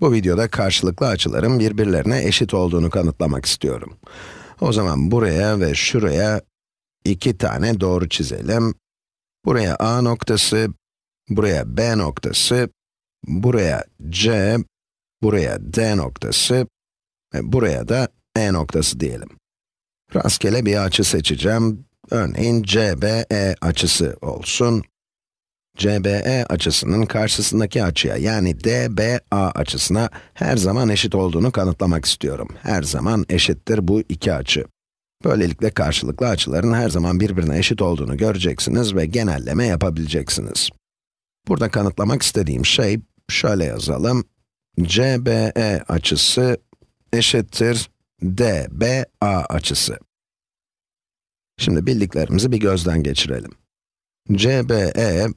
Bu videoda karşılıklı açıların birbirlerine eşit olduğunu kanıtlamak istiyorum. O zaman buraya ve şuraya iki tane doğru çizelim. Buraya A noktası, buraya B noktası, buraya C, buraya D noktası ve buraya da E noktası diyelim. Rastgele bir açı seçeceğim. Örneğin CBE açısı olsun. CBE açısının karşısındaki açıya yani DBA açısına her zaman eşit olduğunu kanıtlamak istiyorum. Her zaman eşittir bu iki açı. Böylelikle karşılıklı açıların her zaman birbirine eşit olduğunu göreceksiniz ve genelleme yapabileceksiniz. Burada kanıtlamak istediğim şey, şöyle yazalım. CBE açısı eşittir DBA açısı. Şimdi bildiklerimizi bir gözden geçirelim. CBE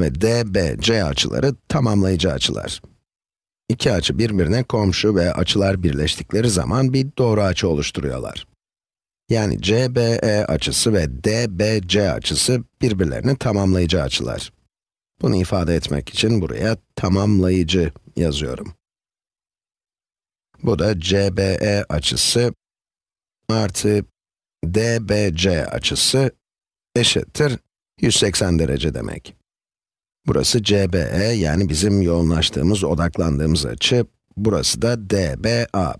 ve DBC açıları tamamlayıcı açılar. İki açı birbirine komşu ve açılar birleştikleri zaman bir doğru açı oluşturuyorlar. Yani CBE açısı ve DBC açısı birbirlerini tamamlayıcı açılar. Bunu ifade etmek için buraya tamamlayıcı yazıyorum. Bu da CBE açısı artı DBC açısı eşittir 180 derece demek. Burası CBE yani bizim yoğunlaştığımız, odaklandığımız açı. Burası da DBA.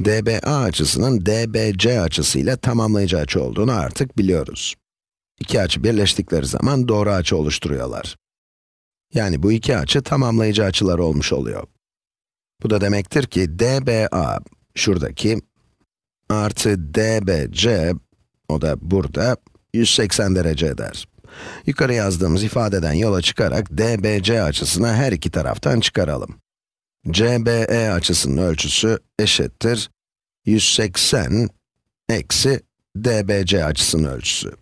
DBA açısının DBC açısıyla tamamlayıcı açı olduğunu artık biliyoruz. İki açı birleştikleri zaman doğru açı oluşturuyorlar. Yani bu iki açı tamamlayıcı açılar olmuş oluyor. Bu da demektir ki DBA, şuradaki, artı DBC, o da burada, 180 derece eder. Yukarı yazdığımız ifadeden yola çıkarak DBC açısını her iki taraftan çıkaralım. CBE açısının ölçüsü eşittir 180 eksi DBC açısının ölçüsü.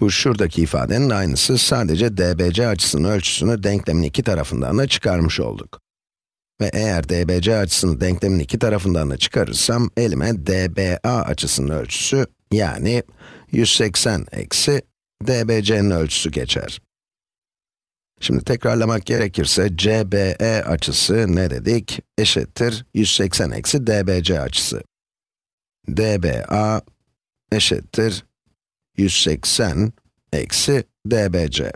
Bu şuradaki ifadenin aynısı, sadece DBC açısının ölçüsünü denklemin iki tarafından da çıkarmış olduk. Ve eğer DBC açısını denklemin iki tarafından da çıkarırsam, elime DBA açısının ölçüsü, yani 180 eksi DBC'nin ölçüsü geçer. Şimdi tekrarlamak gerekirse, CBE açısı ne dedik? Eşittir 180 eksi DBC açısı. DBA eşittir 180 eksi DBC.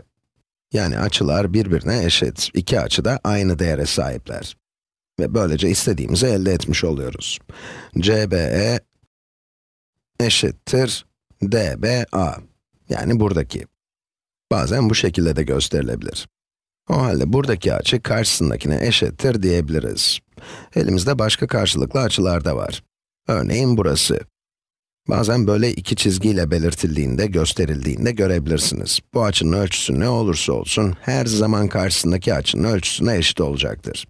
Yani açılar birbirine eşit. İki açı da aynı değere sahipler. Ve böylece istediğimizi elde etmiş oluyoruz. CBE eşittir DBA. Yani buradaki. Bazen bu şekilde de gösterilebilir. O halde buradaki açı karşısındakine eşittir diyebiliriz. Elimizde başka karşılıklı açılar da var. Örneğin burası. Bazen böyle iki çizgiyle belirtildiğinde, gösterildiğinde görebilirsiniz. Bu açının ölçüsü ne olursa olsun, her zaman karşısındaki açının ölçüsüne eşit olacaktır.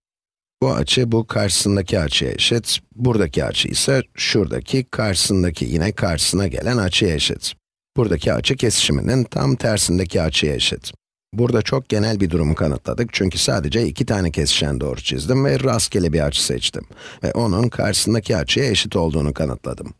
Bu açı, bu karşısındaki açıya eşit, buradaki açı ise şuradaki, karşısındaki yine karşısına gelen açıya eşit. Buradaki açı kesişiminin tam tersindeki açıya eşit. Burada çok genel bir durumu kanıtladık çünkü sadece iki tane kesişen doğru çizdim ve rastgele bir açı seçtim. Ve onun karşısındaki açıya eşit olduğunu kanıtladım.